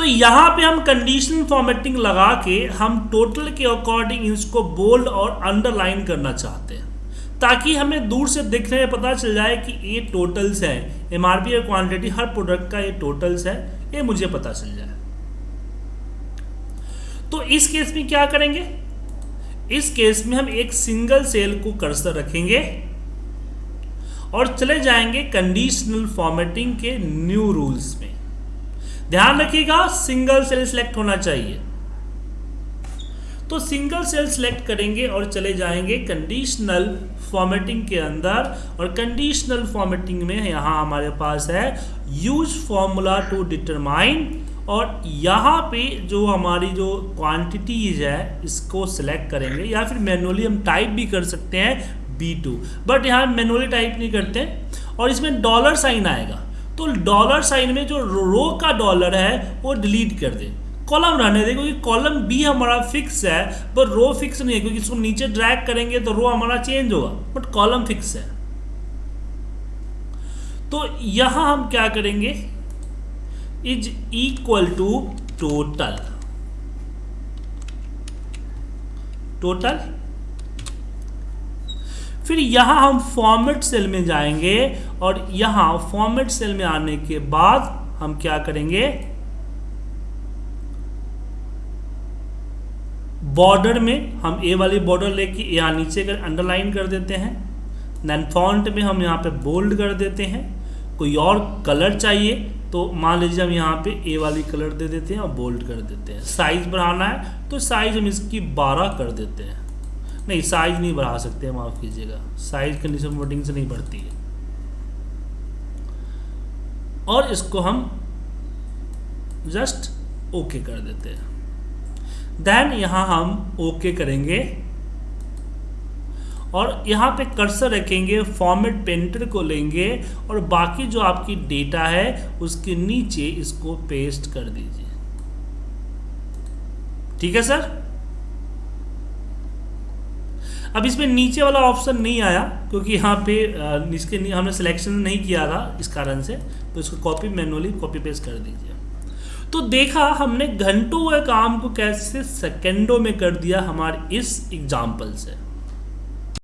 तो यहाँ पे हम कंडीशनल फॉर्मेटिंग लगा के हम टोटल के अकॉर्डिंग इसको बोल्ड और अंडरलाइन करना चाहते हैं। ताकि हमें दूर से देखने में पता चल जाए कि ये टोटल्स है। एम आर पी क्वान्टिटी हर प्रोडक्ट का ये टोटल्स है। ये मुझे पता चल जाए। तो इस केस में क्या करेंगे? इस केस में हम एक सिंगल सेल को कर्सर रखेंगे और चले जाएँगे कंडीशनल फॉर्मेटिंग के न्यू रूल्स में। ध्यान रखिएगा सिंगल सेल सिलेक्ट होना चाहिए। तो सिंगल सेल सिलेक्ट करेंगे और चले जाएँगे कंडीशनल फॉर्मेटिंग के अंदर और कंडीशनल फॉर्मेटिंग में यहाँ हमारे पास है यूज़ फॉर्मूला टू डिटरमाइन और यहाँ पे जो हमारी जो क्वांटिटीज है, इसको सिलेक्ट करेंगे या फिर मैनुअली हम टाइप भी कर सकते हैं बी टू बट यहाँ मैनुअली टाइप नहीं करते और इसमें डॉलर साइन आएगा। तो डॉलर साइन में जो रो का डॉलर है, वो डिलीट कर दे। कॉलम रहने दे क्योंकि कॉलम बी हमारा फिक्स है पर रो फिक्स नहीं है, क्योंकि इसको नीचे ड्रैग करेंगे तो रो हमारा चेंज होगा। बट कॉलम फिक्स है। तो यहाँ हम क्या करेंगे? Is equal to total total फिर यहाँ हम फॉर्मेट सेल में जाएँगे और यहाँ फॉर्मेट सेल में आने के बाद हम क्या करेंगे? बॉर्डर में हम ए वाली बॉर्डर लेके यहाँ नीचे कर अंडरलाइन कर देते हैं। देन फॉन्ट में हम यहाँ पे बोल्ड कर देते हैं। कोई और कलर चाहिए तो मान लीजिए हम यहाँ पे ए वाली कलर दे देते हैं और बोल्ड कर देते हैं। साइज़ बढ़ाना है तो साइज़ हम इसकी 12 कर देते हैं। नहीं साइज़ नहीं बढ़ा सकते माफ़ कीजिएगा। साइज़ कंडीशन वोटिंग से नहीं बढ़ती है। और इसको हम जस्ट ओके कर देते हैं। देन यहाँ हम ओके करेंगे। और यहाँ पे कर्सर रखेंगे फॉर्मेट पेंटर को लेंगे, और बाकी जो आपकी डेटा है, उसके नीचे इसको पेस्ट कर दीजिए। ठीक है सर अब इसमें नीचे वाला ऑप्शन नहीं आया, क्योंकि यहाँ पे इसके हमने सिलेक्शन नहीं किया था इस कारण से तो इसको कॉपी मैनुअली कॉपी पेस्ट कर दीजिए। तो देखा हमने घंटों हुए काम को कैसे सेकेंडों में कर दिया हमारे इस एग्ज़ाम्पल से।